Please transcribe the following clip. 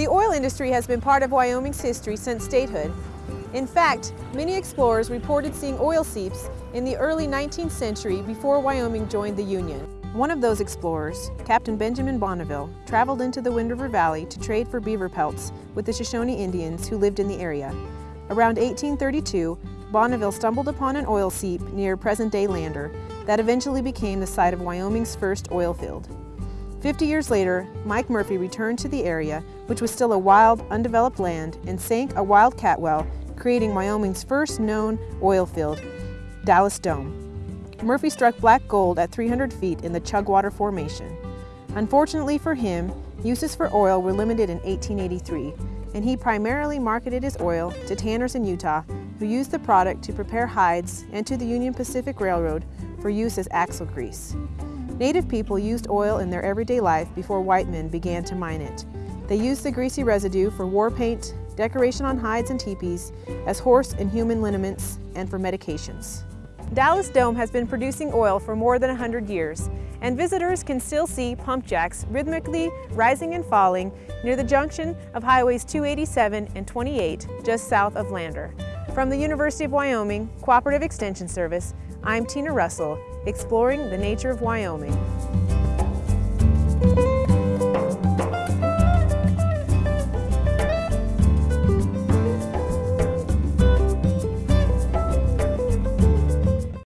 The oil industry has been part of Wyoming's history since statehood. In fact, many explorers reported seeing oil seeps in the early 19th century before Wyoming joined the Union. One of those explorers, Captain Benjamin Bonneville, traveled into the Wind River Valley to trade for beaver pelts with the Shoshone Indians who lived in the area. Around 1832, Bonneville stumbled upon an oil seep near present-day Lander that eventually became the site of Wyoming's first oil field. Fifty years later, Mike Murphy returned to the area, which was still a wild, undeveloped land, and sank a wildcat well, creating Wyoming's first known oil field, Dallas Dome. Murphy struck black gold at 300 feet in the Chugwater Formation. Unfortunately for him, uses for oil were limited in 1883, and he primarily marketed his oil to tanners in Utah who used the product to prepare hides and to the Union Pacific Railroad for use as axle grease. Native people used oil in their everyday life before white men began to mine it. They used the greasy residue for war paint, decoration on hides and teepees, as horse and human liniments, and for medications. Dallas Dome has been producing oil for more than 100 years, and visitors can still see pump jacks rhythmically rising and falling near the junction of Highways 287 and 28 just south of Lander. From the University of Wyoming Cooperative Extension Service, I'm Tina Russell, exploring the nature of Wyoming.